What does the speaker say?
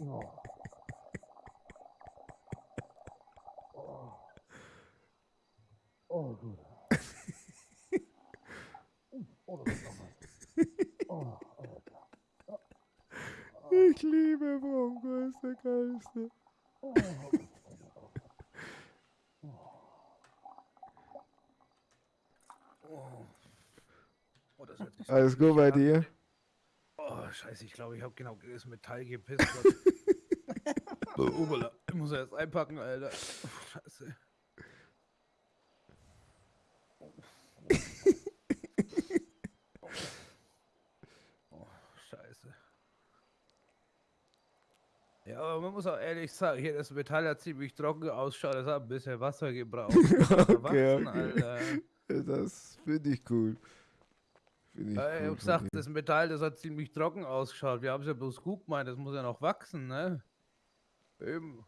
Oh. Oh, gut. Oh, was. Oh, Alter. Ich liebe Bronco, ist der geilste. Oh, Alles gut bei dir? Oh, scheiße, ich glaube, ich habe genau das Metall gepisst. oh, Ubala, ich muss erst einpacken, Alter. Oh, scheiße. Oh, scheiße. Ja, aber man muss auch ehrlich sagen, hier das Metall hat ziemlich trocken ausschaut, das hat ein bisschen Wasser gebraucht. Okay, okay. Alter. Das finde ich cool. Finde ich Ja, ich gesagt, das Metall, das hat ziemlich trocken ausgeschaut. Wir haben es ja bloß gut gemeint, das muss ja noch wachsen, ne? Eben.